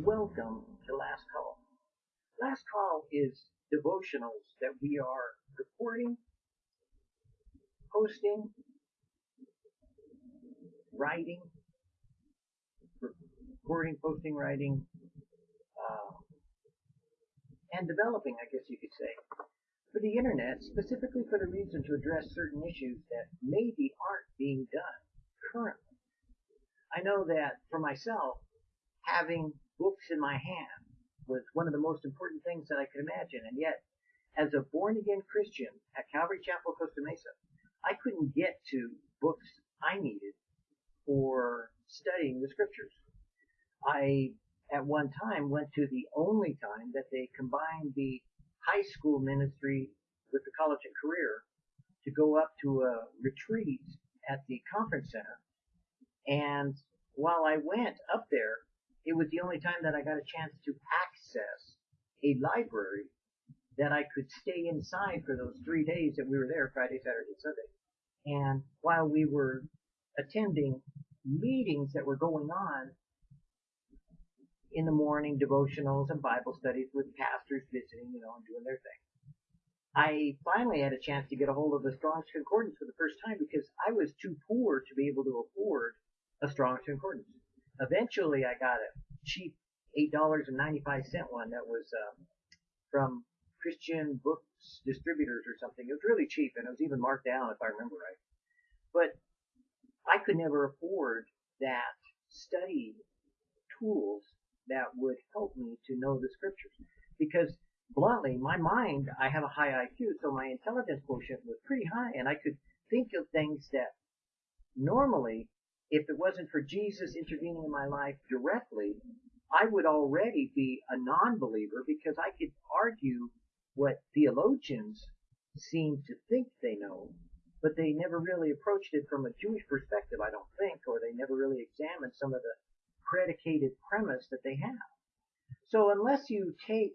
Welcome to Last Call. Last Call is devotionals that we are recording, posting, writing, recording, posting, writing, uh, and developing, I guess you could say, for the internet, specifically for the reason to address certain issues that maybe aren't being done currently. I know that for myself, having books in my hand was one of the most important things that I could imagine. And yet, as a born again Christian at Calvary Chapel, Costa Mesa, I couldn't get to books I needed for studying the scriptures. I, at one time, went to the only time that they combined the high school ministry with the college and career to go up to a retreat at the conference center. And while I went up there, it was the only time that I got a chance to access a library that I could stay inside for those three days that we were there, Friday, Saturday, Sunday. And while we were attending meetings that were going on in the morning, devotionals and Bible studies with pastors visiting, you know, and doing their thing. I finally had a chance to get a hold of the Strong's Concordance for the first time because I was too poor to be able to afford a Strong's Concordance. Eventually, I got a cheap $8.95 one that was um, from Christian Books Distributors or something. It was really cheap and it was even marked down if I remember right. But I could never afford that study tools that would help me to know the scriptures because bluntly, my mind, I have a high IQ, so my intelligence quotient was pretty high and I could think of things that normally if it wasn't for Jesus intervening in my life directly, I would already be a non-believer because I could argue what theologians seem to think they know, but they never really approached it from a Jewish perspective, I don't think, or they never really examined some of the predicated premise that they have. So unless you take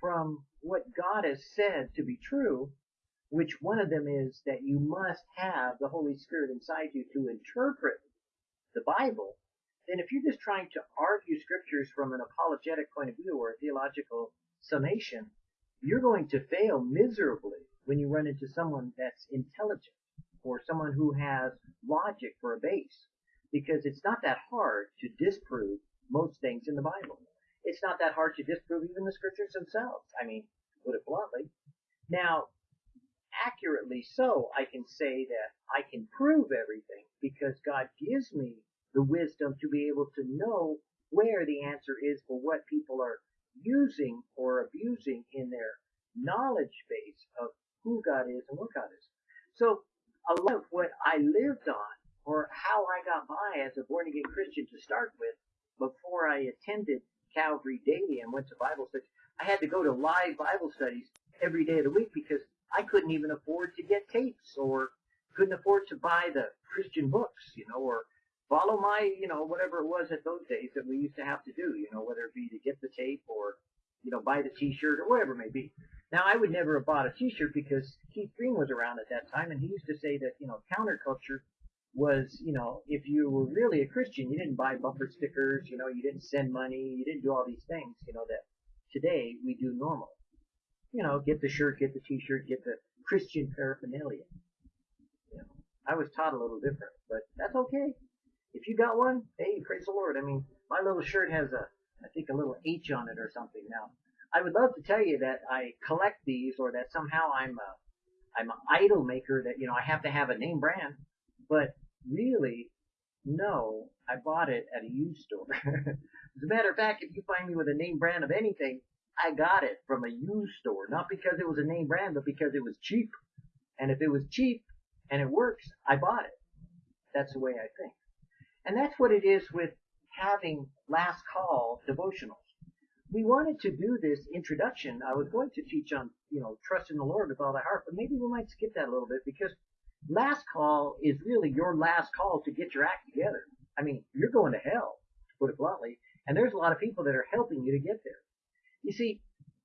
from what God has said to be true, which one of them is that you must have the Holy Spirit inside you to interpret the Bible, then if you're just trying to argue scriptures from an apologetic point of view or a theological summation, you're going to fail miserably when you run into someone that's intelligent or someone who has logic for a base. Because it's not that hard to disprove most things in the Bible. It's not that hard to disprove even the scriptures themselves. I mean, put it bluntly. Now, accurately so, I can say that I can prove everything because God gives me the wisdom to be able to know where the answer is for what people are using or abusing in their knowledge base of who God is and what God is. So a lot of what I lived on or how I got by as a born again Christian to start with before I attended Calvary daily and went to Bible studies, I had to go to live Bible studies every day of the week because I couldn't even afford to get tapes or couldn't afford to buy the Christian books, you know, or follow my, you know, whatever it was at those days that we used to have to do, you know, whether it be to get the tape or, you know, buy the t-shirt or whatever it may be. Now, I would never have bought a t-shirt because Keith Green was around at that time and he used to say that, you know, counterculture was, you know, if you were really a Christian, you didn't buy bumper stickers, you know, you didn't send money, you didn't do all these things, you know, that today we do normally. You know, get the shirt, get the t-shirt, get the Christian paraphernalia. You know, I was taught a little different, but that's okay if you got one, hey, praise the Lord. I mean, my little shirt has a, I think a little H on it or something. Now, I would love to tell you that I collect these or that somehow I'm a, I'm an idol maker that, you know, I have to have a name brand, but really, no, I bought it at a used store. As a matter of fact, if you find me with a name brand of anything, I got it from a used store, not because it was a name brand, but because it was cheap. And if it was cheap and it works, I bought it. That's the way I think. And that's what it is with having last call devotionals. We wanted to do this introduction. I was going to teach on, you know, trust in the Lord with all thy heart, but maybe we might skip that a little bit because last call is really your last call to get your act together. I mean, you're going to hell, to put it bluntly, and there's a lot of people that are helping you to get there. You see,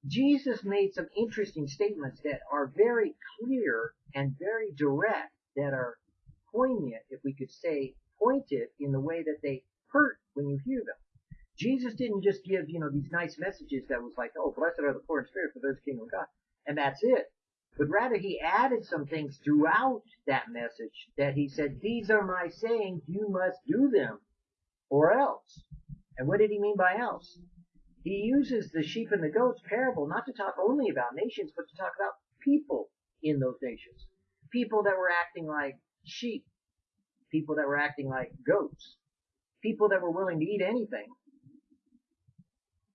Jesus made some interesting statements that are very clear and very direct, that are poignant, if we could say, pointed in the way that they hurt when you hear them. Jesus didn't just give, you know, these nice messages that was like, oh, blessed are the poor in spirit, for those kingdom of God. And that's it. But rather he added some things throughout that message that he said, these are my sayings, you must do them, or else. And what did he mean by else? He uses the sheep and the goats parable not to talk only about nations, but to talk about people in those nations. People that were acting like sheep. People that were acting like goats. People that were willing to eat anything.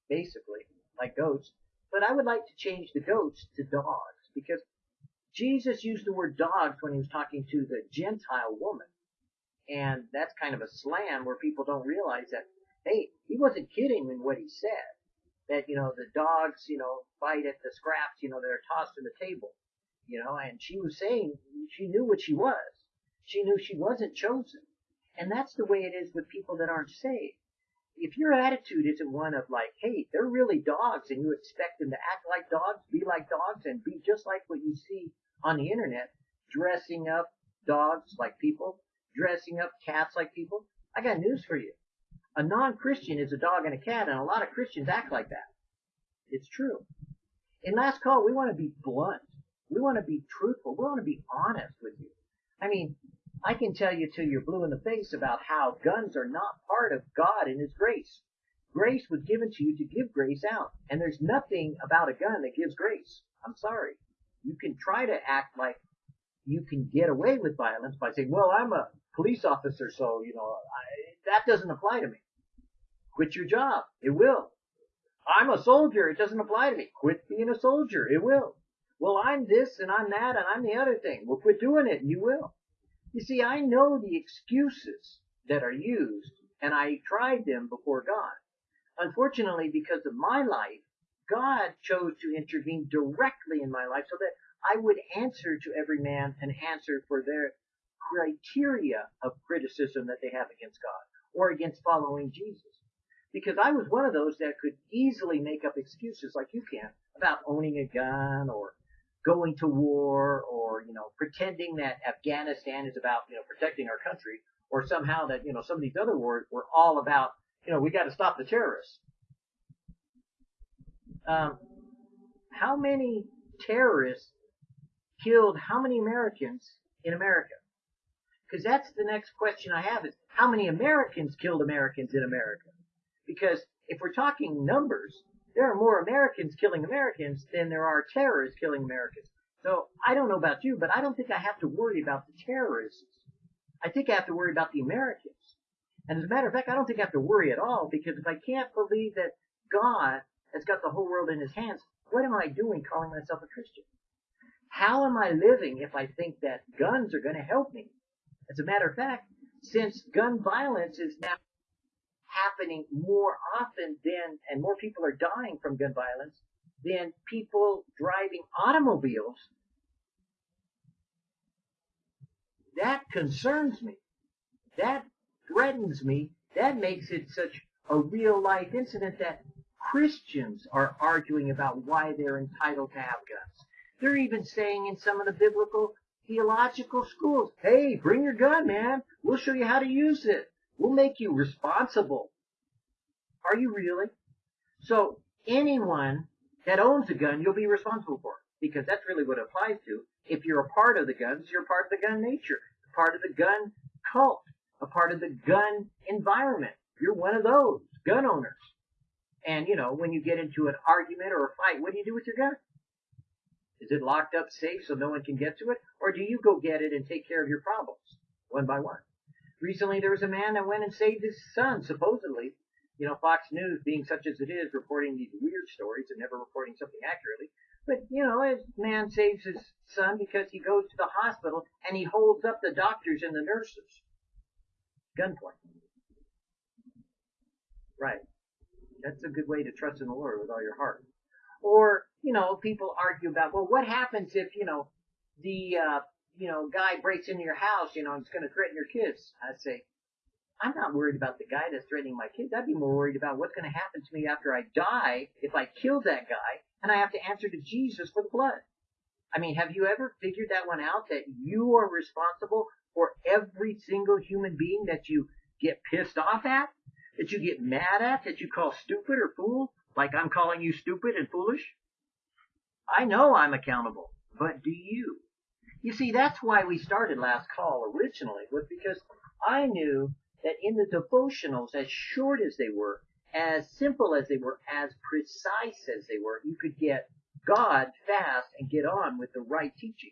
Basically, like goats. But I would like to change the goats to dogs because Jesus used the word dogs when he was talking to the Gentile woman. And that's kind of a slam where people don't realize that, hey, he wasn't kidding in what he said. That, you know, the dogs, you know, bite at the scraps, you know, that are tossed on the table. You know, and she was saying she knew what she was. She knew she wasn't chosen. And that's the way it is with people that aren't saved. If your attitude isn't one of like, hey, they're really dogs and you expect them to act like dogs, be like dogs, and be just like what you see on the internet, dressing up dogs like people, dressing up cats like people, I got news for you. A non-Christian is a dog and a cat, and a lot of Christians act like that. It's true. In last call, we want to be blunt. We want to be truthful. We want to be honest with you. I mean, I can tell you till you're blue in the face about how guns are not part of God and His grace. Grace was given to you to give grace out. And there's nothing about a gun that gives grace. I'm sorry. You can try to act like you can get away with violence by saying, well, I'm a police officer, so, you know, I, that doesn't apply to me. Quit your job. It will. I'm a soldier. It doesn't apply to me. Quit being a soldier. It will. Well, I'm this and I'm that and I'm the other thing. Well, quit doing it and you will. You see, I know the excuses that are used and I tried them before God. Unfortunately, because of my life, God chose to intervene directly in my life so that I would answer to every man and answer for their criteria of criticism that they have against God or against following Jesus. Because I was one of those that could easily make up excuses like you can about owning a gun or going to war or, you know, pretending that Afghanistan is about, you know, protecting our country or somehow that, you know, some of these other wars were all about, you know, we got to stop the terrorists. Um, how many terrorists killed how many Americans in America? Because that's the next question I have is how many Americans killed Americans in America? Because if we're talking numbers, there are more Americans killing Americans than there are terrorists killing Americans. So I don't know about you, but I don't think I have to worry about the terrorists. I think I have to worry about the Americans. And as a matter of fact, I don't think I have to worry at all because if I can't believe that God has got the whole world in his hands, what am I doing calling myself a Christian? How am I living if I think that guns are going to help me? As a matter of fact, since gun violence is now happening more often than, and more people are dying from gun violence than people driving automobiles, that concerns me. That threatens me. That makes it such a real life incident that Christians are arguing about why they're entitled to have guns. They're even saying in some of the biblical theological schools, hey, bring your gun, man. We'll show you how to use it. We'll make you responsible. Are you really? So anyone that owns a gun, you'll be responsible for because that's really what it applies to. If you're a part of the guns, you're part of the gun nature, part of the gun cult, a part of the gun environment. You're one of those gun owners. And you know, when you get into an argument or a fight, what do you do with your gun? Is it locked up safe so no one can get to it? Or do you go get it and take care of your problems one by one? Recently, there was a man that went and saved his son, supposedly. You know, Fox News, being such as it is, reporting these weird stories and never reporting something accurately. But, you know, a man saves his son because he goes to the hospital and he holds up the doctors and the nurses. Gunpoint. Right. That's a good way to trust in the Lord with all your heart. Or, you know, people argue about, well, what happens if, you know, the, uh, you know, guy breaks into your house, you know, and is going to threaten your kids. I'd say, I'm not worried about the guy that's threatening my kids. I'd be more worried about what's going to happen to me after I die if I kill that guy and I have to answer to Jesus for the blood. I mean, have you ever figured that one out that you are responsible for every single human being that you get pissed off at? that you get mad at, that you call stupid or fool, like I'm calling you stupid and foolish? I know I'm accountable, but do you? You see, that's why we started last call originally, was because I knew that in the devotionals, as short as they were, as simple as they were, as precise as they were, you could get God fast and get on with the right teaching.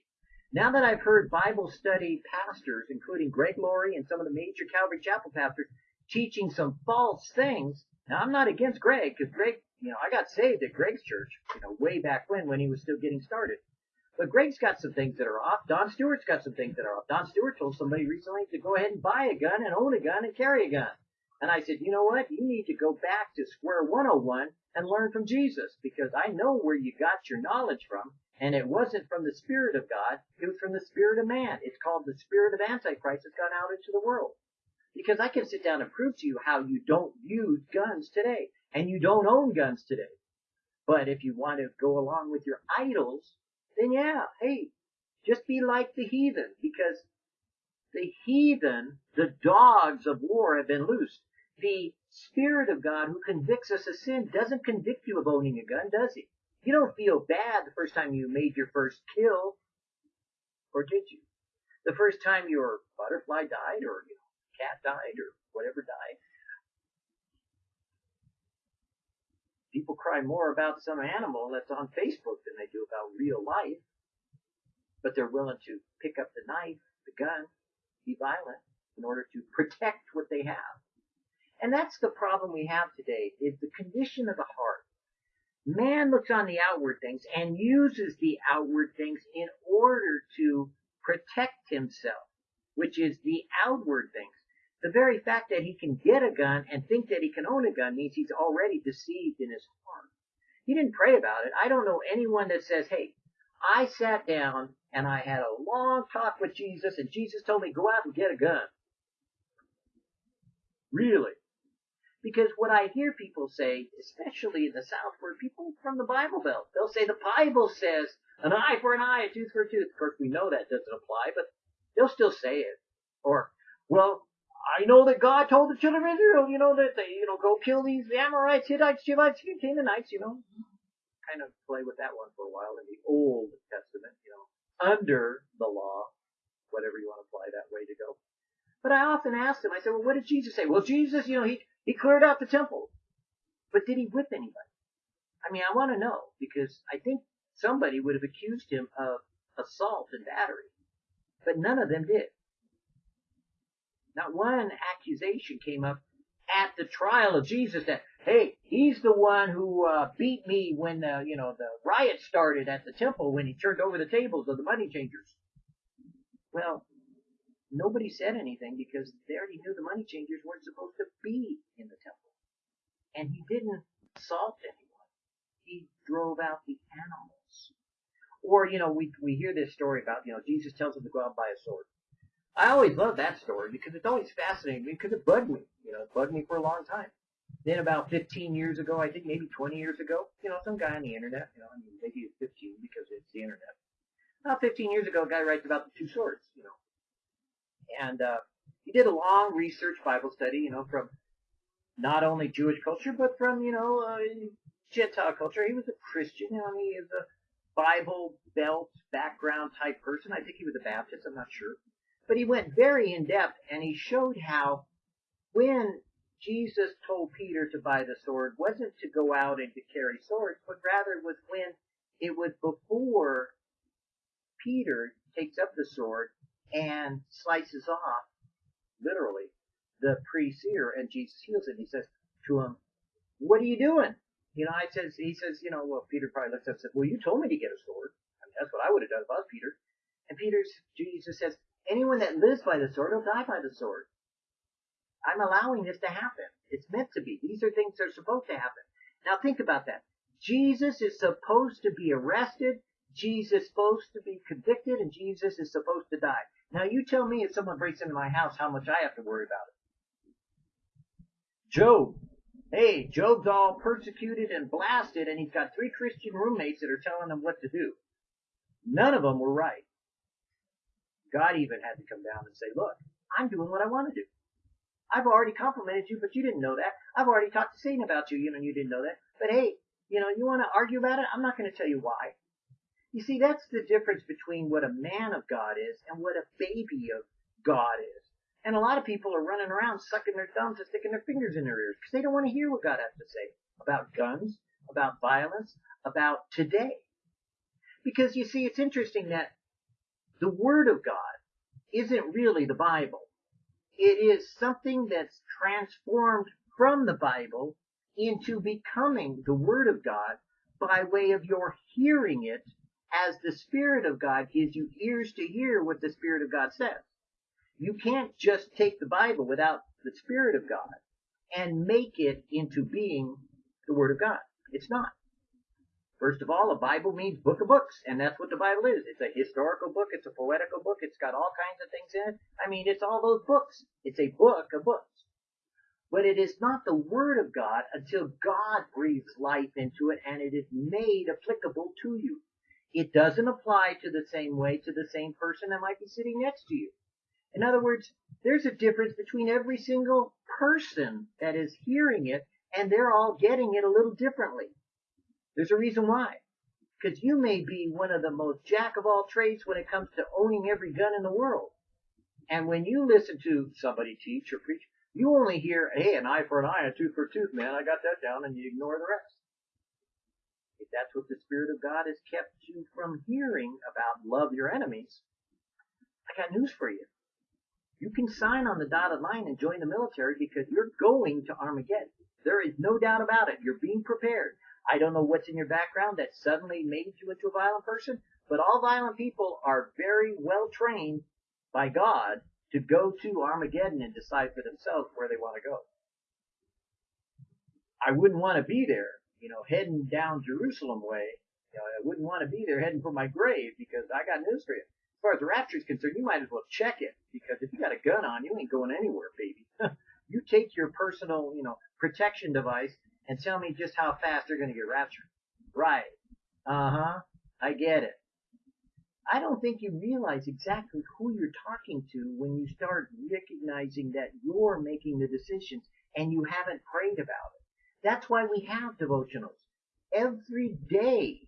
Now that I've heard Bible study pastors, including Greg Laurie and some of the major Calvary Chapel pastors, teaching some false things, now I'm not against Greg, because Greg, you know, I got saved at Greg's church, you know, way back when, when he was still getting started. But Greg's got some things that are off. Don Stewart's got some things that are off. Don Stewart told somebody recently to go ahead and buy a gun and own a gun and carry a gun. And I said, you know what? You need to go back to square 101 and learn from Jesus because I know where you got your knowledge from. And it wasn't from the Spirit of God. It was from the Spirit of man. It's called the Spirit of Antichrist that's gone out into the world. Because I can sit down and prove to you how you don't use guns today. And you don't own guns today. But if you want to go along with your idols, then yeah, hey, just be like the heathen because the heathen, the dogs of war have been loosed. The Spirit of God who convicts us of sin doesn't convict you of owning a gun, does he? You don't feel bad the first time you made your first kill, or did you? The first time your butterfly died, or your cat died, or whatever died. People cry more about some animal that's on Facebook than they do about real life, but they're willing to pick up the knife, the gun, be violent in order to protect what they have. And that's the problem we have today is the condition of the heart. Man looks on the outward things and uses the outward things in order to protect himself, which is the outward things. The very fact that he can get a gun and think that he can own a gun means he's already deceived in his heart. He didn't pray about it. I don't know anyone that says, hey, I sat down and I had a long talk with Jesus and Jesus told me go out and get a gun. Really? Because what I hear people say, especially in the South, where people from the Bible Belt, they'll say the Bible says an eye for an eye, a tooth for a tooth. Of course, we know that doesn't apply, but they'll still say it. Or, well, I know that God told the children of Israel, you know, that they, you know, go kill these Amorites, Hittites, Jebusites, Canaanites, you know. Kind of play with that one for a while in the Old Testament, you know, under the law, whatever you want to apply that way to go. But I often ask them, I said, well, what did Jesus say? Well, Jesus, you know, he, he cleared out the temple. But did he whip anybody? I mean, I want to know because I think somebody would have accused him of assault and battery, but none of them did. Not one accusation came up at the trial of Jesus that, hey, he's the one who uh, beat me when the, you know, the riot started at the temple when he turned over the tables of the money changers. Well, nobody said anything because they already knew the money changers weren't supposed to be in the temple. And he didn't assault anyone. He drove out the animals. Or, you know, we, we hear this story about, you know, Jesus tells them to go out and buy a sword. I always love that story because it's always fascinating because it bugged me. You know, it bugged me for a long time. Then about 15 years ago, I think maybe 20 years ago, you know, some guy on the internet, you know, I mean, maybe it's 15 because it's the internet. About 15 years ago, a guy writes about the two swords, you know, and uh, he did a long research Bible study, you know, from not only Jewish culture, but from, you know, uh, Gentile culture. He was a Christian, you know, he is a Bible belt background type person. I think he was a Baptist, I'm not sure. But he went very in depth and he showed how when Jesus told Peter to buy the sword wasn't to go out and to carry swords, but rather was when it was before Peter takes up the sword and slices off, literally, the priest's ear, and Jesus heals it. He says to him, "What are you doing?" You know, I says, he says, you know, well, Peter probably looks up and says, "Well, you told me to get a sword. I mean, that's what I would have done if I was Peter." And Peter's Jesus says, "Anyone that lives by the sword will die by the sword." I'm allowing this to happen. It's meant to be. These are things that are supposed to happen. Now think about that. Jesus is supposed to be arrested. Jesus is supposed to be convicted and Jesus is supposed to die. Now you tell me if someone breaks into my house how much I have to worry about it. Job. Hey, Job's all persecuted and blasted and he's got three Christian roommates that are telling him what to do. None of them were right. God even had to come down and say, look, I'm doing what I want to do. I've already complimented you, but you didn't know that. I've already talked to Satan about you, you know, and you didn't know that. But hey, you know, you want to argue about it? I'm not going to tell you why. You see, that's the difference between what a man of God is and what a baby of God is. And a lot of people are running around sucking their thumbs and sticking their fingers in their ears because they don't want to hear what God has to say about guns, about violence, about today. Because you see, it's interesting that the Word of God isn't really the Bible. It is something that's transformed from the Bible into becoming the Word of God by way of your hearing it as the Spirit of God gives you ears to hear what the Spirit of God says. You can't just take the Bible without the Spirit of God and make it into being the Word of God. It's not. First of all, a Bible means book of books, and that's what the Bible is. It's a historical book, it's a poetical book, it's got all kinds of things in it. I mean, it's all those books. It's a book of books. But it is not the Word of God until God breathes life into it and it is made applicable to you. It doesn't apply to the same way to the same person that might be sitting next to you. In other words, there's a difference between every single person that is hearing it and they're all getting it a little differently. There's a reason why. Because you may be one of the most jack of all trades when it comes to owning every gun in the world. And when you listen to somebody teach or preach, you only hear, hey, an eye for an eye, a tooth for a tooth, man, I got that down, and you ignore the rest. If that's what the Spirit of God has kept you from hearing about love your enemies, I got news for you. You can sign on the dotted line and join the military because you're going to Armageddon. There is no doubt about it. You're being prepared. I don't know what's in your background that suddenly made you into a violent person, but all violent people are very well trained by God to go to Armageddon and decide for themselves where they want to go. I wouldn't want to be there, you know, heading down Jerusalem way. You know, I wouldn't want to be there heading for my grave because I got news for you. As far as the rapture is concerned, you might as well check it because if you got a gun on, you ain't going anywhere, baby. you take your personal, you know, protection device and tell me just how fast they're going to get raptured. Right. Uh huh. I get it. I don't think you realize exactly who you're talking to when you start recognizing that you're making the decisions and you haven't prayed about it. That's why we have devotionals. Every day,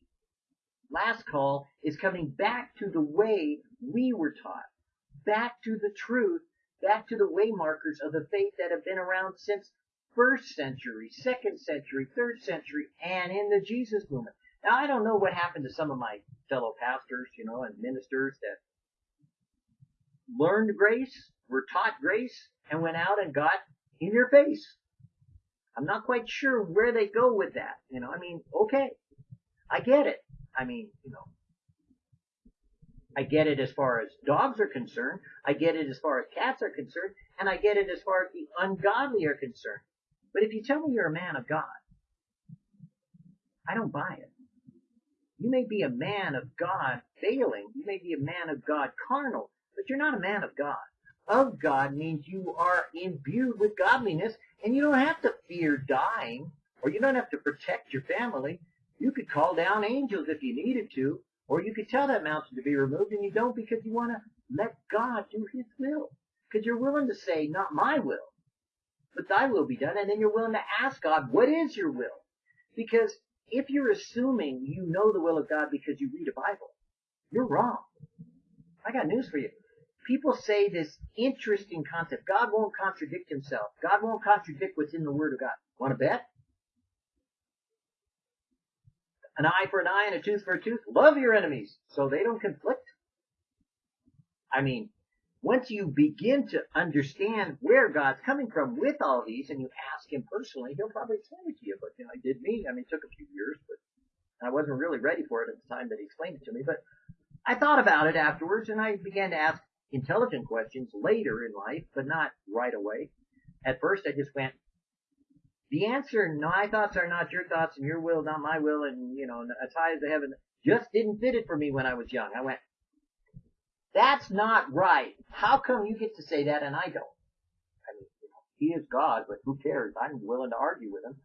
last call is coming back to the way we were taught, back to the truth, back to the way markers of the faith that have been around since first century, second century, third century, and in the Jesus movement. Now, I don't know what happened to some of my fellow pastors, you know, and ministers that learned grace, were taught grace, and went out and got in your face. I'm not quite sure where they go with that. You know, I mean, okay, I get it. I mean, you know, I get it as far as dogs are concerned. I get it as far as cats are concerned. And I get it as far as the ungodly are concerned. But if you tell me you're a man of God, I don't buy it. You may be a man of God failing. You may be a man of God carnal, but you're not a man of God. Of God means you are imbued with godliness and you don't have to fear dying or you don't have to protect your family. You could call down angels if you needed to, or you could tell that mountain to be removed and you don't because you want to let God do his will. Because you're willing to say, not my will, but thy will be done. And then you're willing to ask God, what is your will? Because if you're assuming you know the will of God because you read a Bible, you're wrong. I got news for you. People say this interesting concept. God won't contradict himself. God won't contradict what's in the Word of God. Want to bet? An eye for an eye and a tooth for a tooth. Love your enemies so they don't conflict. I mean, once you begin to understand where God's coming from with all these, and you ask Him personally, He'll probably explain it to you. But you know, He did me. I mean, it took a few years, but I wasn't really ready for it at the time that He explained it to me. But I thought about it afterwards, and I began to ask intelligent questions later in life, but not right away. At first, I just went, the answer, my thoughts are not your thoughts, and your will not my will, and you know, as high as the heaven, just didn't fit it for me when I was young. I went, that's not right. How come you get to say that and I don't? I mean, you know, he is God, but who cares? I'm willing to argue with him.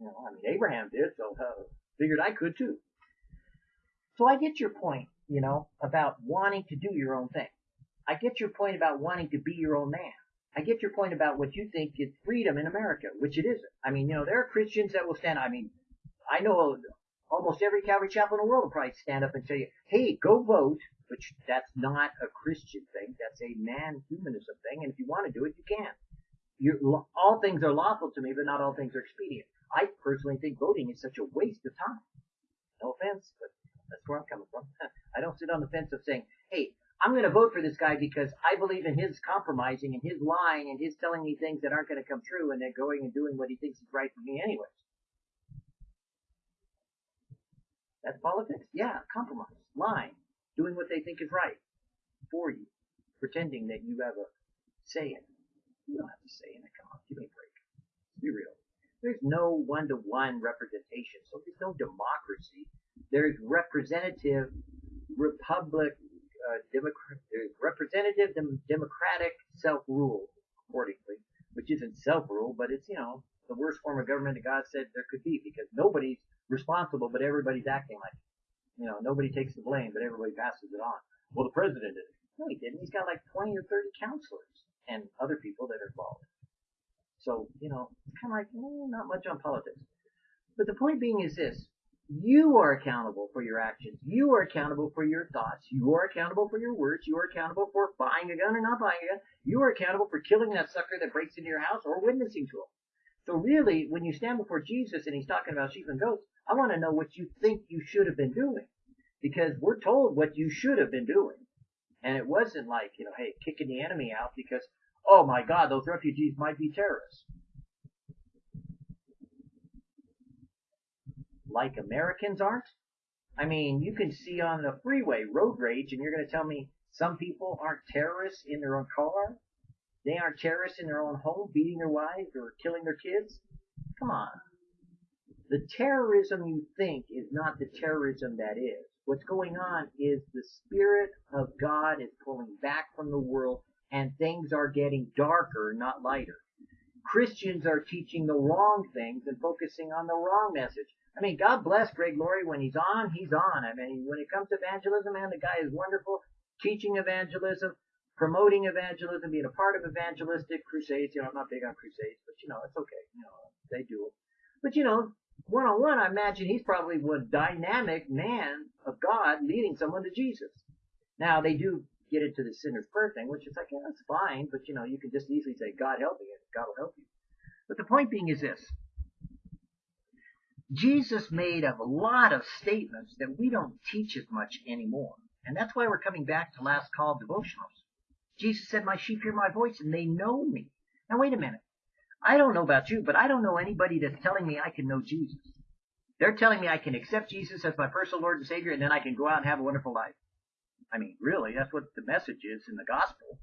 You know, I mean, Abraham did, so uh, figured I could too. So I get your point, you know, about wanting to do your own thing. I get your point about wanting to be your own man. I get your point about what you think is freedom in America, which it isn't. I mean, you know, there are Christians that will stand. I mean, I know almost every Calvary chapel in the world will probably stand up and tell you, "Hey, go vote," which that's not a Christian thing. That's a man-humanism thing, and if you want to do it, you can. You're, all things are lawful to me, but not all things are expedient. I personally think voting is such a waste of time. No offense, but that's where I'm coming from. I don't sit on the fence of saying, "Hey, I'm going to vote for this guy because I believe in his compromising and his lying and his telling me things that aren't going to come true and then going and doing what he thinks is right for me anyways. That's politics? Yeah, compromise, lying, doing what they think is right for you, pretending that you have a say in it. You don't have to say in it. Come on, give me a break. Be real. There's no one-to-one representation, so there's no democracy. There's representative republic, uh, democrat, there's representative dem- democratic self-rule, accordingly, which isn't self-rule, but it's, you know, the worst form of government that God said there could be because nobody's responsible, but everybody's acting like. You know, nobody takes the blame, but everybody passes it on. Well, the president did. No, he didn't. He's got like 20 or 30 counselors and other people that are involved. So, you know, kind of like, eh, not much on politics. But the point being is this. You are accountable for your actions. You are accountable for your thoughts. You are accountable for your words. You are accountable for buying a gun or not buying a gun. You are accountable for killing that sucker that breaks into your house or witnessing to him. So really, when you stand before Jesus and he's talking about sheep and goats, I want to know what you think you should have been doing. Because we're told what you should have been doing. And it wasn't like, you know, hey, kicking the enemy out because, oh my God, those refugees might be terrorists. Like Americans aren't? I mean, you can see on the freeway road rage and you're going to tell me some people aren't terrorists in their own car? They aren't terrorists in their own home, beating their wives or killing their kids? Come on. The terrorism you think is not the terrorism that is. What's going on is the Spirit of God is pulling back from the world and things are getting darker, not lighter. Christians are teaching the wrong things and focusing on the wrong message. I mean, God bless Greg Laurie. When he's on, he's on. I mean, when it comes to evangelism, man, the guy is wonderful. Teaching evangelism, promoting evangelism, being a part of evangelistic crusades. You know, I'm not big on crusades, but you know, it's okay. You know, they do it. But you know, one on one, I imagine he's probably one dynamic man of God leading someone to Jesus. Now they do get into the sinner's prayer thing, which is like, yeah, that's fine, but you know, you can just easily say, God help me, and God will help you. But the point being is this. Jesus made a lot of statements that we don't teach as much anymore. And that's why we're coming back to last call devotionals. Jesus said, my sheep hear my voice and they know me. Now wait a minute. I don't know about you, but I don't know anybody that's telling me I can know Jesus. They're telling me I can accept Jesus as my personal Lord and Savior and then I can go out and have a wonderful life. I mean, really, that's what the message is in the gospel.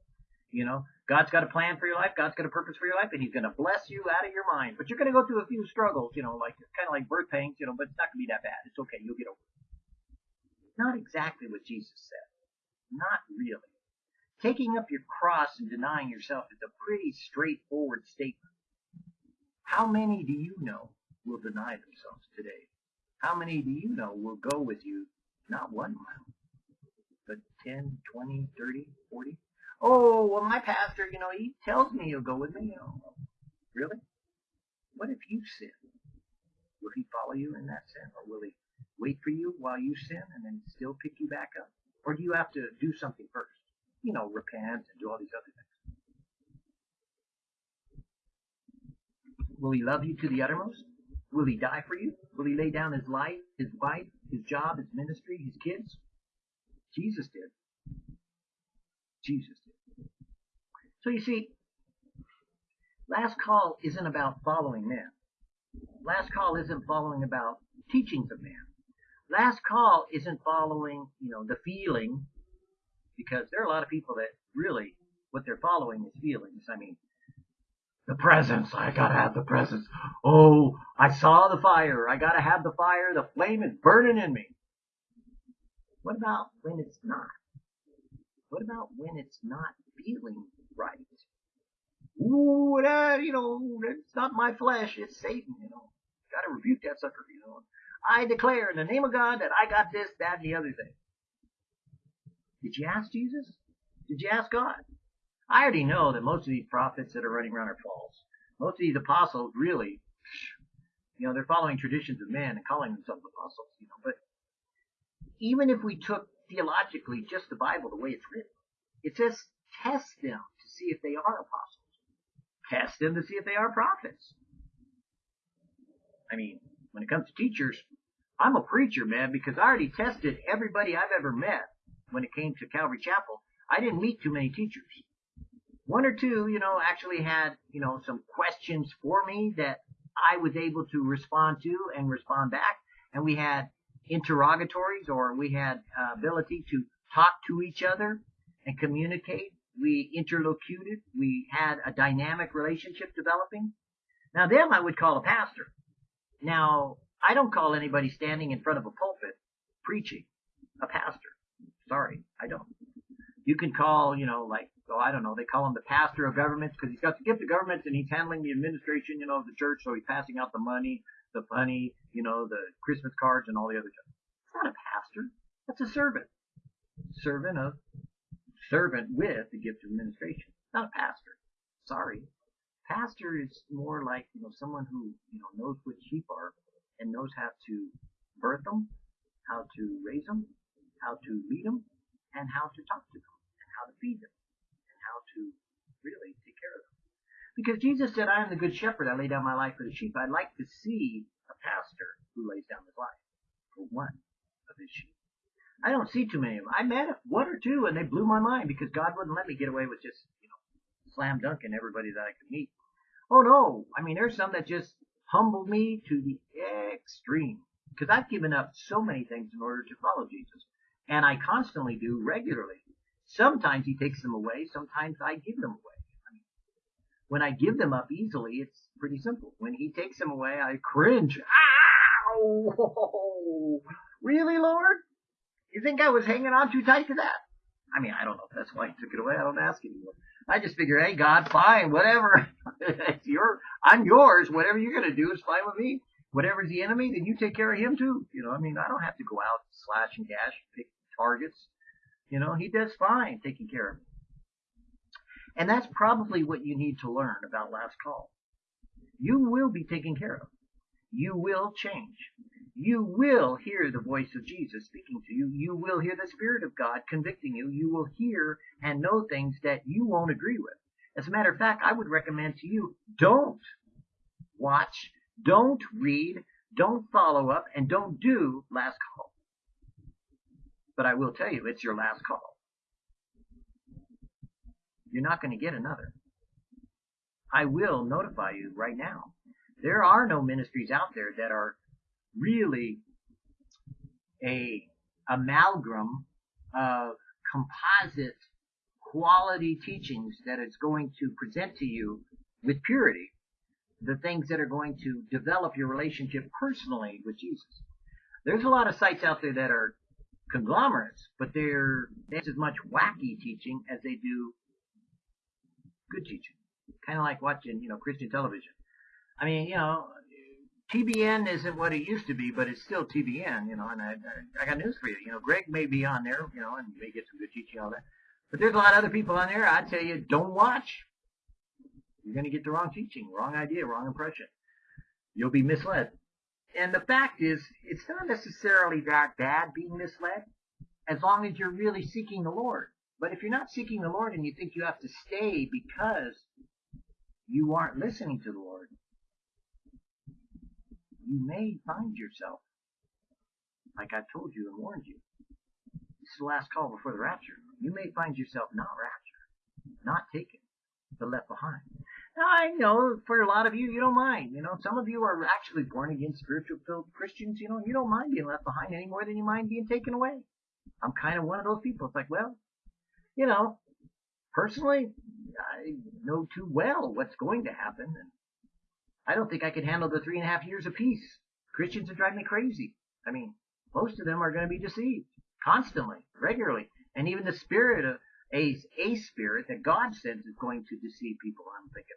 You know, God's got a plan for your life, God's got a purpose for your life, and He's going to bless you out of your mind. But you're going to go through a few struggles, you know, like kind of like birth pains, you know, but it's not going to be that bad. It's okay, you'll get over it. Not exactly what Jesus said. Not really. Taking up your cross and denying yourself is a pretty straightforward statement. How many do you know will deny themselves today? How many do you know will go with you not one mile, but 10, 20, 30, 40? Oh, well, my pastor, you know, he tells me he'll go with me. Know, really? What if you sin? Will he follow you in that sin, or will he wait for you while you sin and then still pick you back up? Or do you have to do something first? You know, repent and do all these other things. Will he love you to the uttermost? Will he die for you? Will he lay down his life, his wife, his job, his ministry, his kids? Jesus did. Jesus did. So you see, last call isn't about following men. Last call isn't following about teachings of man. Last call isn't following, you know, the feeling, because there are a lot of people that really, what they're following is feelings. I mean, the presence. I gotta have the presence. Oh, I saw the fire. I gotta have the fire. The flame is burning in me. What about when it's not? What about when it's not feeling right? Ooh, that, uh, you know, it's not my flesh. It's Satan, you know. Gotta rebuke that sucker, you know. I declare in the name of God that I got this, that, and the other thing. Did you ask Jesus? Did you ask God? I already know that most of these prophets that are running around are false. Most of these apostles really, you know, they're following traditions of men and calling themselves apostles, you know, but even if we took theologically just the Bible the way it's written, it says test them to see if they are apostles. Test them to see if they are prophets. I mean, when it comes to teachers, I'm a preacher, man, because I already tested everybody I've ever met when it came to Calvary Chapel. I didn't meet too many teachers. One or two, you know, actually had, you know, some questions for me that I was able to respond to and respond back. And we had interrogatories or we had uh, ability to talk to each other and communicate. We interlocuted. We had a dynamic relationship developing. Now them I would call a pastor. Now, I don't call anybody standing in front of a pulpit preaching a pastor. Sorry, I don't. You can call, you know, like, oh, I don't know, they call him the pastor of governments because he's got the gift of governments and he's handling the administration, you know, of the church, so he's passing out the money, the money, you know, the Christmas cards and all the other stuff. It's not a pastor. That's a servant. Servant of, servant with the gift of administration. Not a pastor. Sorry. Pastor is more like, you know, someone who, you know, knows what sheep are and knows how to birth them, how to raise them, how to lead them, and how to talk to them, and how to feed them, to really take care of them. Because Jesus said, I am the good shepherd, I lay down my life for the sheep. I'd like to see a pastor who lays down his life for one of his sheep. I don't see too many of them. I met one or two and they blew my mind because God wouldn't let me get away with just, you know, slam dunking everybody that I could meet. Oh no, I mean there's some that just humbled me to the extreme because I've given up so many things in order to follow Jesus, and I constantly do regularly. Sometimes He takes them away, sometimes I give them away. I mean, when I give them up easily, it's pretty simple. When He takes them away, I cringe. Ow! Really, Lord? You think I was hanging on too tight to that? I mean, I don't know if that's why He took it away. I don't ask anymore. I just figure, hey, God, fine, whatever. it's your, I'm yours. Whatever you're going to do is fine with me. Whatever's the enemy, then you take care of him too. You know, I mean, I don't have to go out, slash and gash, pick targets. You know, he does fine taking care of me. And that's probably what you need to learn about last call. You will be taken care of. You will change. You will hear the voice of Jesus speaking to you. You will hear the Spirit of God convicting you. You will hear and know things that you won't agree with. As a matter of fact, I would recommend to you, don't watch, don't read, don't follow up, and don't do last call. But I will tell you, it's your last call. You're not going to get another. I will notify you right now. There are no ministries out there that are really a amalgam of composite quality teachings that is going to present to you with purity the things that are going to develop your relationship personally with Jesus. There's a lot of sites out there that are conglomerates, but they're there's as much wacky teaching as they do good teaching. Kind of like watching, you know, Christian television. I mean, you know, TBN isn't what it used to be, but it's still TBN, you know, and I, I got news for you. You know, Greg may be on there, you know, and may get some good teaching all that. But there's a lot of other people on there. I tell you, don't watch. You're going to get the wrong teaching, wrong idea, wrong impression. You'll be misled. And the fact is, it's not necessarily that bad being misled, as long as you're really seeking the Lord. But if you're not seeking the Lord and you think you have to stay because you aren't listening to the Lord, you may find yourself, like I told you and warned you, this is the last call before the rapture. You may find yourself not raptured, not taken, but left behind. I know for a lot of you, you don't mind. You know, some of you are actually born again, spiritual filled Christians. You know, you don't mind being left behind any more than you mind being taken away. I'm kind of one of those people. It's like, well, you know, personally, I know too well what's going to happen, and I don't think I could handle the three and a half years of peace. Christians are driving me crazy. I mean, most of them are going to be deceived constantly, regularly, and even the spirit of a, a spirit that God sends is going to deceive people. I'm thinking,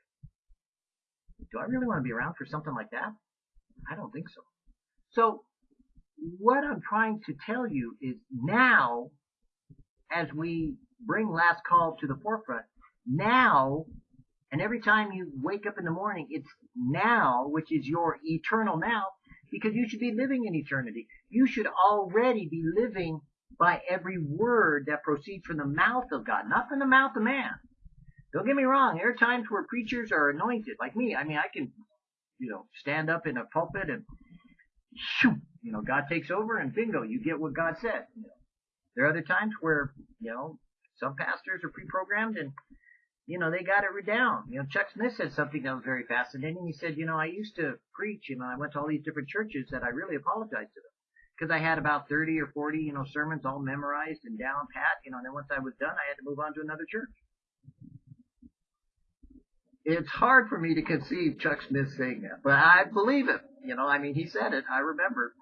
do I really want to be around for something like that? I don't think so. So, what I'm trying to tell you is now, as we bring last call to the forefront, now, and every time you wake up in the morning, it's now, which is your eternal now, because you should be living in eternity. You should already be living by every word that proceeds from the mouth of God, not from the mouth of man. Don't get me wrong. There are times where preachers are anointed, like me. I mean, I can, you know, stand up in a pulpit and, shoo, you know, God takes over and bingo, you get what God said. You know. There are other times where, you know, some pastors are pre-programmed and, you know, they got it down. You know, Chuck Smith said something that was very fascinating. He said, you know, I used to preach, you know, I went to all these different churches that I really apologized to them because I had about 30 or 40, you know, sermons all memorized and down pat, you know, and then once I was done, I had to move on to another church. It's hard for me to conceive Chuck Smith saying that, but I believe him. You know, I mean, he said it. I remember,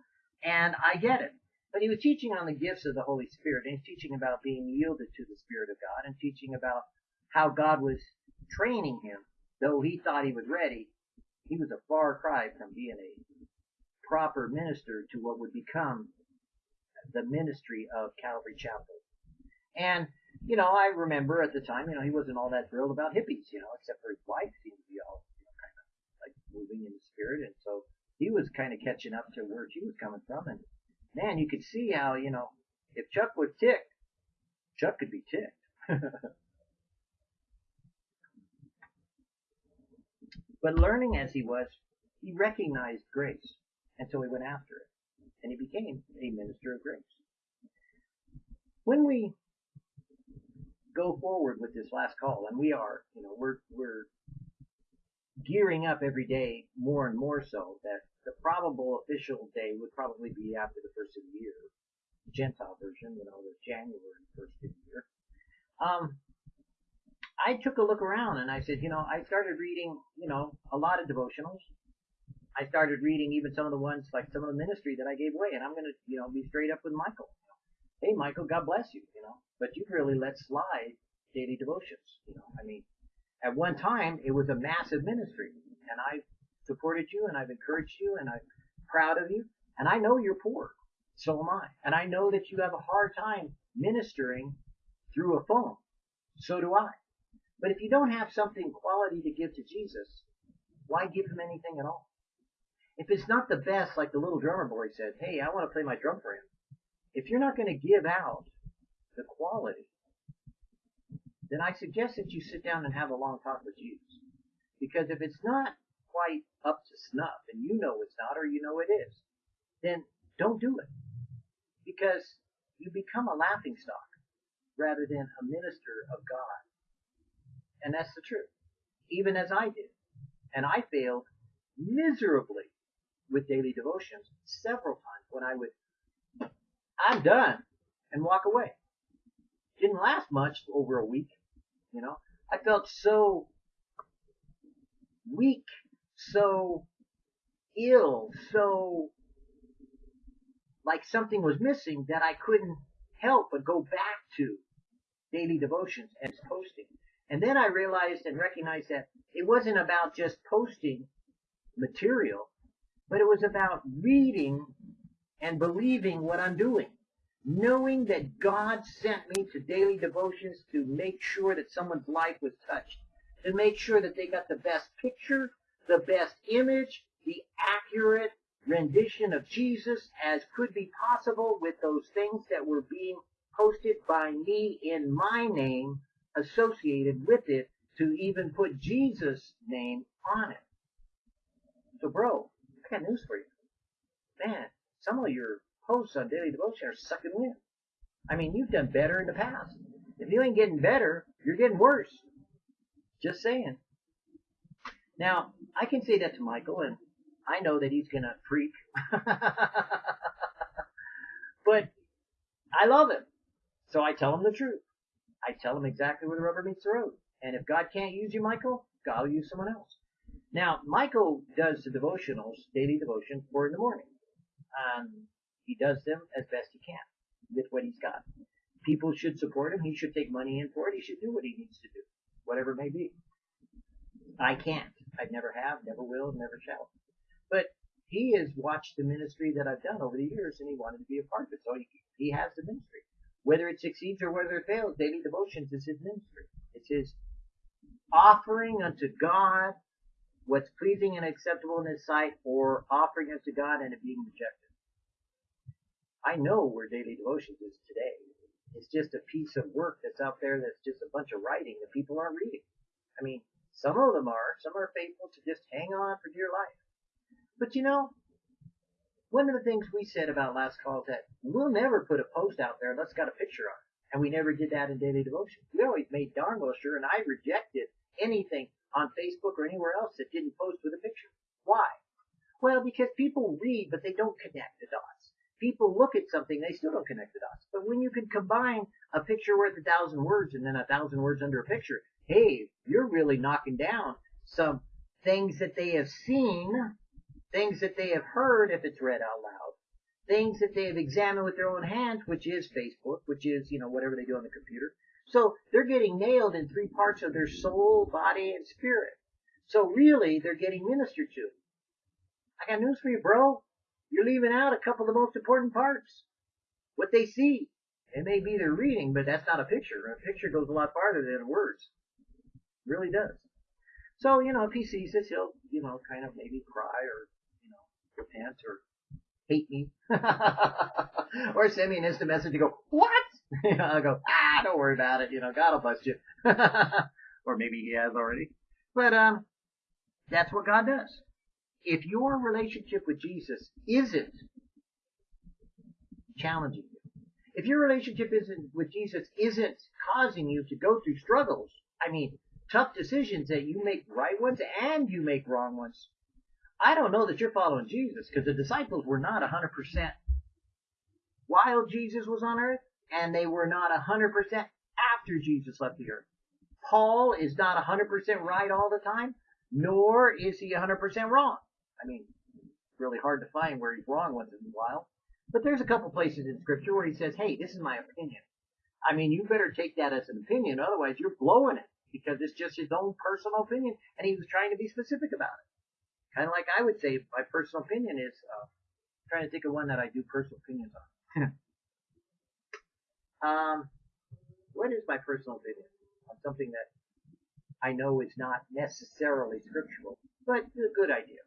and I get it. But he was teaching on the gifts of the Holy Spirit, and he's teaching about being yielded to the Spirit of God, and teaching about how God was training him, though he thought he was ready. He was a far cry from being a proper minister to what would become the ministry of Calvary Chapel. And, you know, I remember at the time, you know, he wasn't all that thrilled about hippies, you know, except for his wife seemed to be all, you know, kind of like moving in the spirit. And so he was kind of catching up to where she was coming from. And man, you could see how, you know, if Chuck was ticked, Chuck could be ticked. but learning as he was, he recognized grace. And so he went after it. And he became a minister of grace. When we go forward with this last call, and we are, you know, we're, we're gearing up every day more and more so that the probable official day would probably be after the first of the year. the Gentile version, you know, the January first of the year. Um, I took a look around and I said, you know, I started reading, you know, a lot of devotionals. I started reading even some of the ones like some of the ministry that I gave away, and I'm gonna, you know, be straight up with Michael. Hey, Michael, God bless you, you know, but you've really let slide daily devotions. You know, I mean, at one time it was a massive ministry, and I've supported you, and I've encouraged you, and I'm proud of you, and I know you're poor, so am I, and I know that you have a hard time ministering through a phone, so do I. But if you don't have something quality to give to Jesus, why give him anything at all? If it's not the best, like the little drummer boy said, hey, I want to play my drum for him. If you're not going to give out the quality, then I suggest that you sit down and have a long talk with Jesus. Because if it's not quite up to snuff, and you know it's not, or you know it is, then don't do it. Because you become a laughing stock rather than a minister of God. And that's the truth. Even as I did. And I failed miserably with daily devotions several times when I would, I'm done, and walk away. Didn't last much over a week, you know. I felt so weak, so ill, so like something was missing that I couldn't help but go back to daily devotions and posting. And then I realized and recognized that it wasn't about just posting material, but it was about reading and believing what I'm doing. Knowing that God sent me to daily devotions to make sure that someone's life was touched. To make sure that they got the best picture, the best image, the accurate rendition of Jesus as could be possible with those things that were being posted by me in my name associated with it to even put Jesus' name on it. So bro, I got news for you. Man, some of your posts on Daily Devotion are sucking wind. I mean, you've done better in the past. If you ain't getting better, you're getting worse. Just saying. Now, I can say that to Michael, and I know that he's gonna freak. but I love him. So I tell him the truth. I tell him exactly where the rubber meets the road. And if God can't use you, Michael, God will use someone else. Now, Michael does the devotionals, daily devotion, for in the morning. Um, he does them as best he can with what he's got. People should support him. He should take money in for it. He should do what he needs to do, whatever it may be. I can't. I never have, never will, never shall. But he has watched the ministry that I've done over the years, and he wanted to be a part of it. So he, he has the ministry. Whether it succeeds or whether it fails, daily devotions is his ministry. It's his offering unto God what's pleasing and acceptable in His sight, or offering unto God and it being rejected. I know where daily devotions is today. It's just a piece of work that's out there that's just a bunch of writing that people aren't reading. I mean, some of them are. Some are faithful to just hang on for dear life. But you know, one of the things we said about last call is that we'll never put a post out there unless it's got a picture on it. And we never did that in daily devotion. We always made darn well sure, and I rejected anything on Facebook or anywhere else that didn't post with a picture. Why? Well, because people read, but they don't connect the dots. People look at something, they still don't connect the dots. But when you can combine a picture worth a thousand words and then a thousand words under a picture, hey, you're really knocking down some things that they have seen, things that they have heard if it's read out loud, things that they have examined with their own hands, which is Facebook, which is, you know, whatever they do on the computer. So they're getting nailed in three parts of their soul, body, and spirit. So really, they're getting ministered to. I got news for you, bro. You're leaving out a couple of the most important parts. What they see. It may be their reading, but that's not a picture. A picture goes a lot farther than words. It really does. So, you know, if he sees this, he'll, you know, kind of maybe cry or, you know, repent or hate me. or send me an instant message and go, what? You know, I'll go, ah, don't worry about it. You know, God will bless you. or maybe he has already. But, um, that's what God does. If your relationship with Jesus isn't challenging you, if your relationship isn't with Jesus isn't causing you to go through struggles, I mean, tough decisions that you make right ones and you make wrong ones, I don't know that you're following Jesus because the disciples were not 100% while Jesus was on earth and they were not 100% after Jesus left the earth. Paul is not 100% right all the time, nor is he 100% wrong. I mean, really hard to find where he's wrong once in a while. But there's a couple places in scripture where he says, hey, this is my opinion. I mean, you better take that as an opinion, otherwise you're blowing it because it's just his own personal opinion and he was trying to be specific about it. Kind of like I would say my personal opinion is, uh, trying to think of one that I do personal opinions on. Um, what is my personal opinion on something that I know is not necessarily scriptural, but a good idea?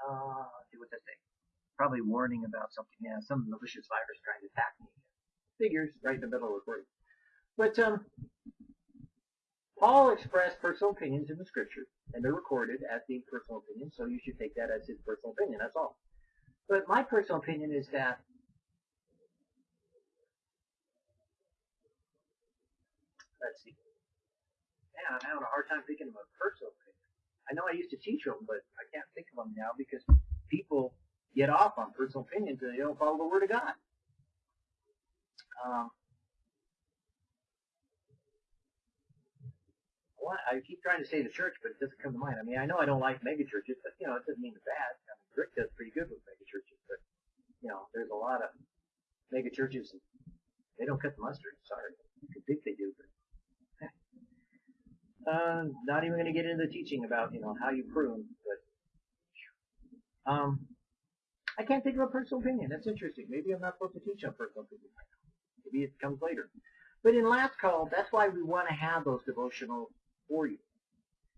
Uh, see what I say. Probably warning about something. Yeah, some malicious virus trying to attack me. Figures right in the middle of the word. But um, Paul expressed personal opinions in the scripture, and they're recorded as being personal opinions, so you should take that as his personal opinion. That's all. But my personal opinion is that let's see. Man, I'm having a hard time thinking of a personal opinion. I know I used to teach them, but I can't think of them now because people get off on personal opinions and they don't follow the Word of God. Um, well, I keep trying to say the church, but it doesn't come to mind. I mean, I know I don't like mega churches, but you know, it doesn't mean it's bad. I mean, Rick does pretty good with mega churches, but you know, there's a lot of mega churches. They don't cut the mustard. Sorry, you could think they do, but uh, not even going to get into the teaching about, you know, how you prune, but, um, I can't think of a personal opinion. That's interesting. Maybe I'm not supposed to teach on personal opinion right now. Maybe it comes later. But in last call, that's why we want to have those devotional for you.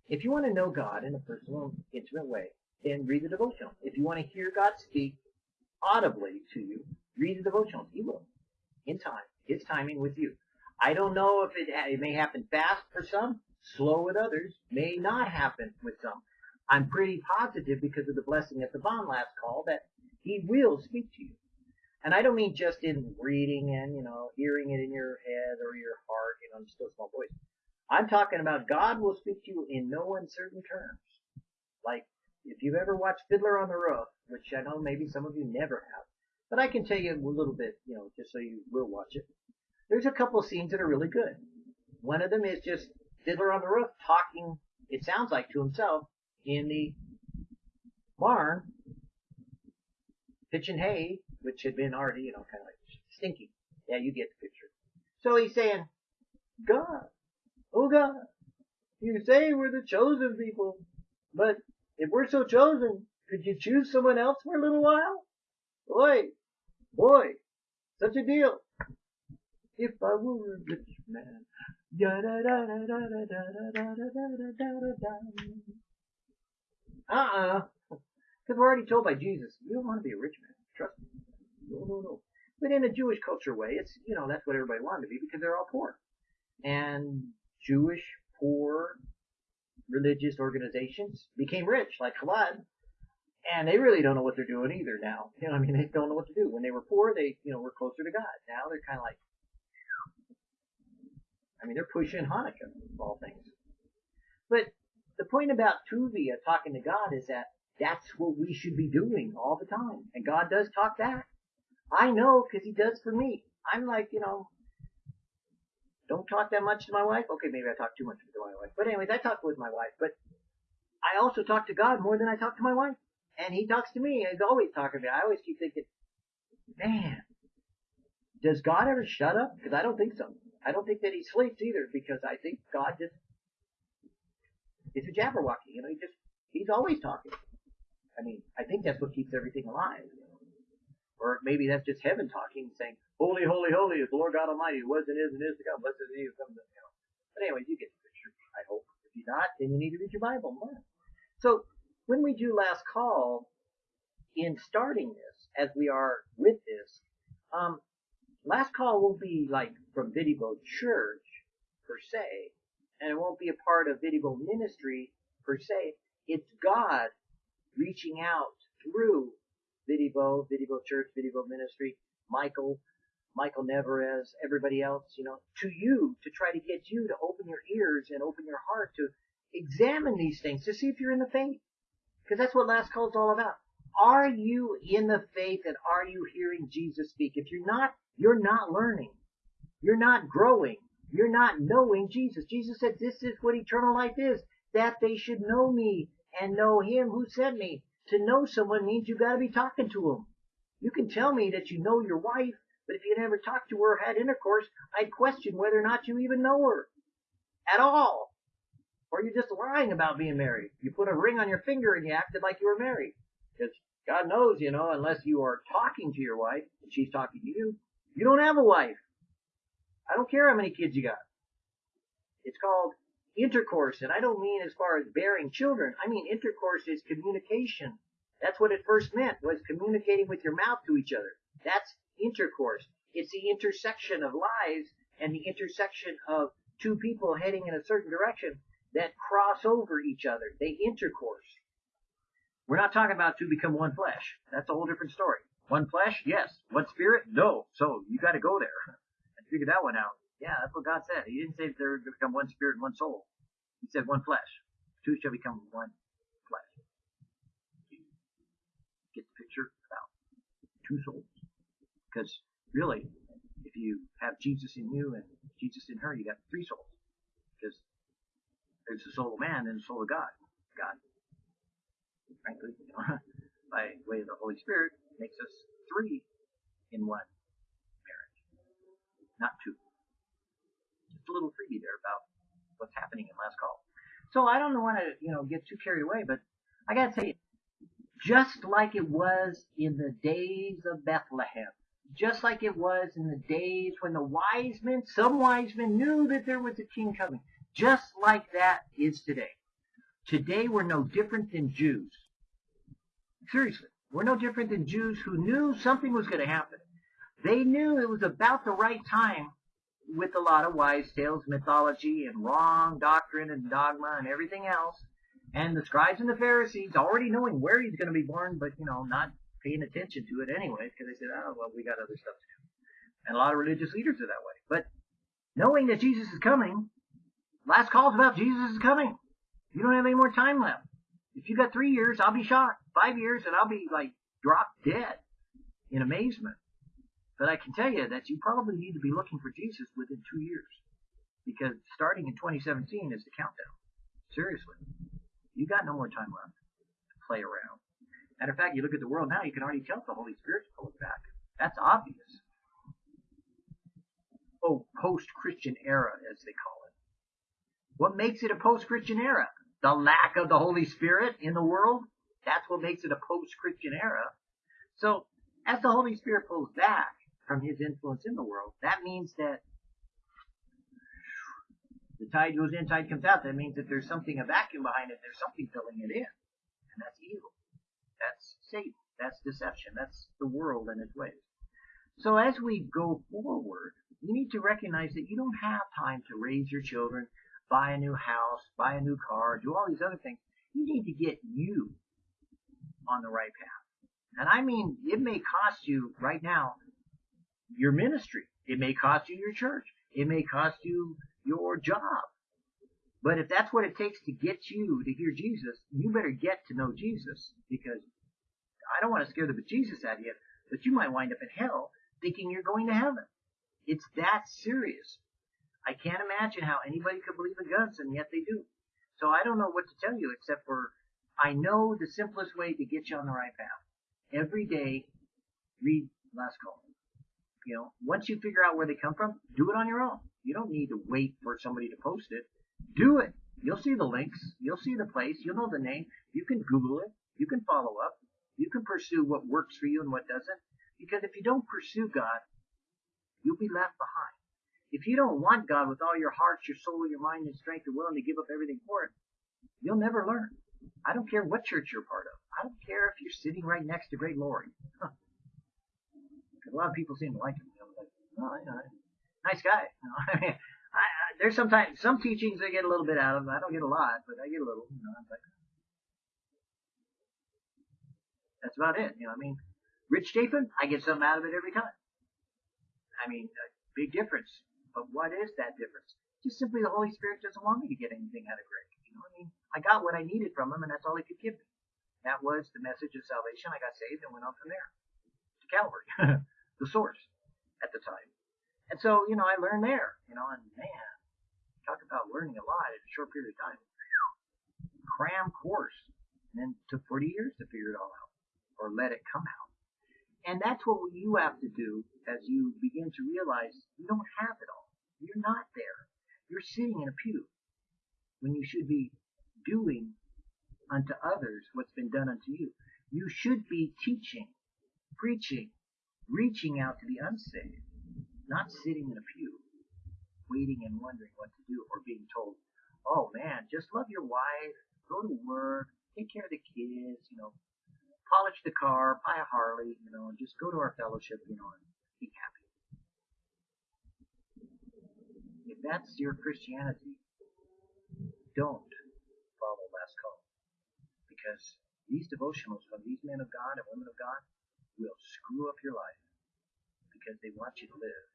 If you want to know God in a personal, intimate way, then read the devotional. If you want to hear God speak audibly to you, read the devotional. He will. In time. His timing with you. I don't know if it, it may happen fast for some, slow with others, may not happen with some. I'm pretty positive because of the blessing at the bond last call that he will speak to you. And I don't mean just in reading and, you know, hearing it in your head or your heart, you know, in still small voice. I'm talking about God will speak to you in no uncertain terms. Like, if you've ever watched Fiddler on the Roof, which I know maybe some of you never have, but I can tell you a little bit, you know, just so you will watch it. There's a couple scenes that are really good. One of them is just Fiddler on the Roof talking, it sounds like to himself, in the barn, pitching hay, which had been already, you know, kind of like stinky. Yeah, you get the picture. So he's saying, God, oh God, you say we're the chosen people, but if we're so chosen, could you choose someone else for a little while? Boy, boy, such a deal. If I were a rich man, Uh-uh. Because we're already told by Jesus, you don't want to be a rich man. Trust me. No, no, no. But in a Jewish culture way, it's, you know, that's what everybody wanted to be because they're all poor. And Jewish, poor, religious organizations became rich, like Chabad, and they really don't know what they're doing either now. You know, I mean, they don't know what to do. When they were poor, they, you know, were closer to God. Now they're kind of like, mean, they're pushing Hanukkah, of all things. But the point about Tuvia talking to God is that that's what we should be doing all the time. And God does talk back. I know because he does for me. I'm like, you know, don't talk that much to my wife. Okay, maybe I talk too much to my wife. But anyways, I talk with my wife. But I also talk to God more than I talk to my wife. And he talks to me. He's always talking to me. I always keep thinking, man, does God ever shut up? Because I don't think so. I don't think that he sleeps either because I think God just, is a jabberwocky. You know, he just, he's always talking. I mean, I think that's what keeps everything alive. Or maybe that's just heaven talking, saying, Holy, holy, holy is the Lord God Almighty, who was and is and is to come. Blessed is he who comes, you know. But anyways, you get the picture, I hope. If you're not, then you need to read your Bible more. So, when we do last call, in starting this, as we are with this, um, last call won't be like from Vidivo Church, per se, and it won't be a part of Vidivo Ministry, per se. It's God reaching out through Vidivo, Vidivo Church, Vidivo Ministry, Michael, Michael Neverez, everybody else, you know, to you to try to get you to open your ears and open your heart to examine these things to see if you're in the faith. Because that's what last call is all about. Are you in the faith and are you hearing Jesus speak? If you're not, you're not learning. You're not growing. You're not knowing Jesus. Jesus said, this is what eternal life is, that they should know me and know him who sent me. To know someone means you've gotta be talking to them. You can tell me that you know your wife, but if you never talked to her or had intercourse, I'd question whether or not you even know her. At all. Or you're just lying about being married. You put a ring on your finger and you acted like you were married. Because God knows, you know, unless you are talking to your wife and she's talking to you, you don't have a wife. I don't care how many kids you got. It's called intercourse, and I don't mean as far as bearing children. I mean intercourse is communication. That's what it first meant, was communicating with your mouth to each other. That's intercourse. It's the intersection of lives and the intersection of two people heading in a certain direction that cross over each other. They intercourse. We're not talking about to become one flesh. That's a whole different story. One flesh? Yes. One spirit? No. So you got to go there and figure that one out. Yeah, that's what God said. He didn't say they're going to become one spirit and one soul. He said one flesh. Two shall become one flesh. Get the picture about two souls. Because really, if you have Jesus in you and Jesus in her, you got three souls. Because there's the soul of man and the soul of God. God, frankly, you know, by way of the Holy Spirit, makes us three in one marriage, not two. Just a little freebie there about what's happening in last call. So I don't want to, you know, get too carried away, but I gotta tell you, just like it was in the days of Bethlehem, just like it was in the days when the wise men, some wise men knew that there was a king coming, just like that is today. Today we're no different than Jews. Seriously, we're no different than Jews who knew something was going to happen. They knew it was about the right time with a lot of wise tales, mythology, and wrong doctrine and dogma and everything else. And the scribes and the Pharisees already knowing where he's going to be born, but, you know, not paying attention to it anyway because they said, oh, well, we got other stuff to do. And a lot of religious leaders are that way. But knowing that Jesus is coming, last call's about Jesus is coming. You don't have any more time left. If you've got three years, I'll be shocked. Five years, and I'll be like drop dead in amazement. But I can tell you that you probably need to be looking for Jesus within two years. Because starting in 2017 is the countdown. Seriously. You got no more time left to play around. Matter of fact, you look at the world now, you can already tell the Holy Spirit's pulling back. That's obvious. Oh, post-Christian era, as they call it. What makes it a post-Christian era? The lack of the Holy Spirit in the world? That's what makes it a post-Christian era. So, as the Holy Spirit pulls back from his influence in the world, that means that the tide goes in, tide comes out. That means that there's something, a vacuum behind it. There's something filling it in. And that's evil. That's Satan. That's deception. That's the world and its ways. So as we go forward, you need to recognize that you don't have time to raise your children, buy a new house, buy a new car, do all these other things. You need to get you on the right path. And I mean, it may cost you right now your ministry. It may cost you your church. It may cost you your job. But if that's what it takes to get you to hear Jesus, you better get to know Jesus because I don't want to scare the bejesus out of you, but you might wind up in hell thinking you're going to heaven. It's that serious. I can't imagine how anybody could believe in guns and yet they do. So I don't know what to tell you except for I know the simplest way to get you on the right path. Every day, read Last Call. You know, once you figure out where they come from, do it on your own. You don't need to wait for somebody to post it. Do it. You'll see the links. You'll see the place. You'll know the name. You can Google it. You can follow up. You can pursue what works for you and what doesn't. Because if you don't pursue God, you'll be left behind. If you don't want God with all your heart, your soul, your mind, and strength, and willing to give up everything for it, you'll never learn. I don't care what church you're part of. I don't care if you're sitting right next to Greg Laurie. Huh. A lot of people seem to like him. Know, like, oh, you nice guy. You know, I mean, I, I, there's sometimes some teachings I get a little bit out of. I don't get a lot, but I get a little. You know, I'm like, that's about it. You know, I mean, Rich Chafin, I get something out of it every time. I mean, a big difference. But what is that difference? Just simply the Holy Spirit doesn't want me to get anything out of Greg. You know, I mean, I got what I needed from him, and that's all he could give me. That was the message of salvation. I got saved and went on from there to Calvary, the source at the time. And so, you know, I learned there. You know, and man, talk about learning a lot in a short period of time. Cram course, and then took 40 years to figure it all out or let it come out. And that's what you have to do as you begin to realize you don't have it all. You're not there. You're sitting in a pew when you should be doing unto others what's been done unto you. You should be teaching, preaching, reaching out to the unsaved, not sitting in a pew, waiting and wondering what to do or being told, oh man, just love your wife, go to work, take care of the kids, you know, polish the car, buy a Harley, you know, and just go to our fellowship, you know, and be happy. If that's your Christianity, don't. Because these devotionals from these men of God and women of God will screw up your life because they want you to live